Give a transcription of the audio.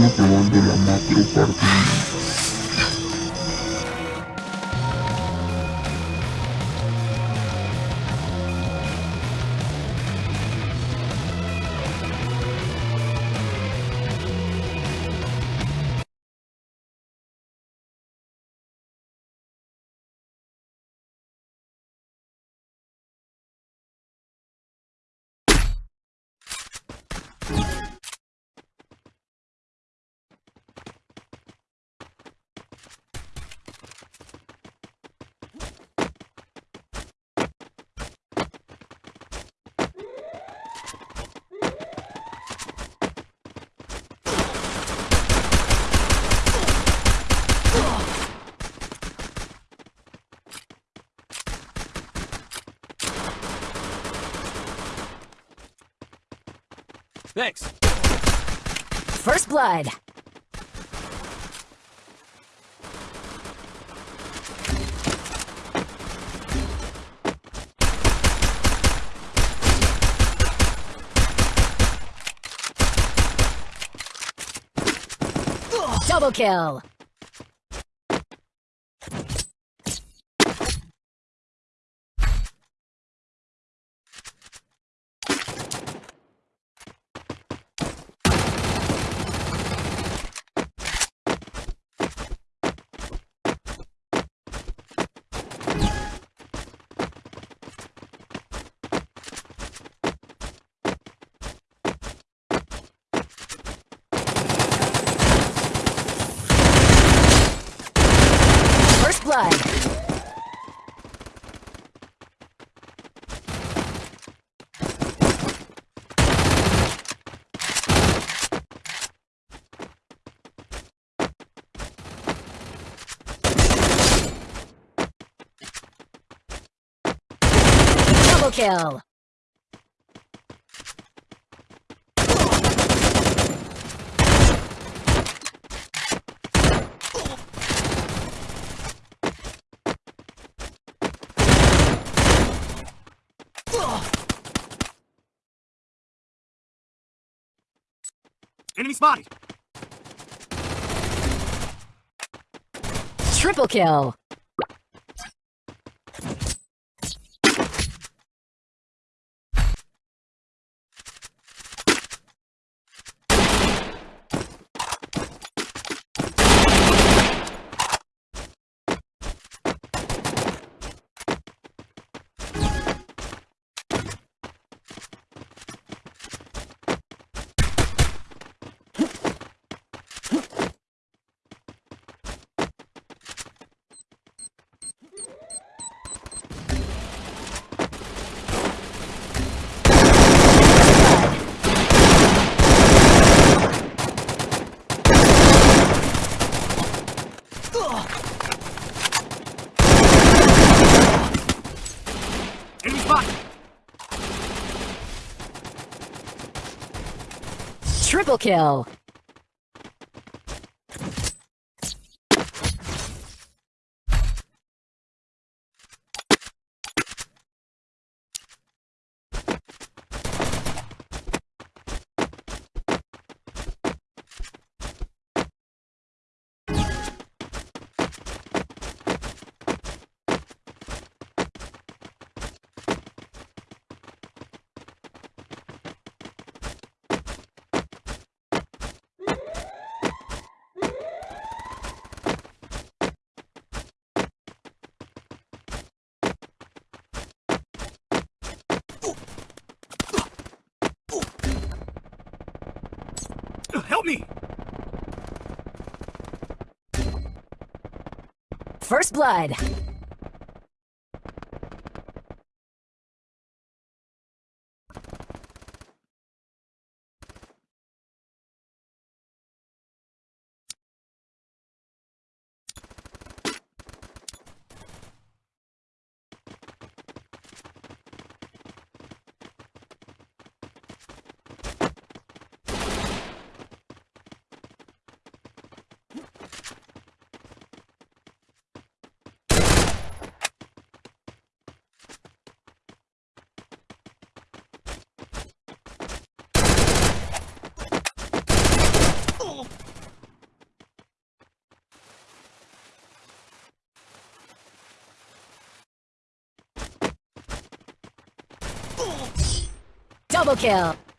una probando la macro parte Thanks. First blood. Double kill. Double kill. Enemy spotted. Triple kill. Triple kill. Help me! First blood. Double kill.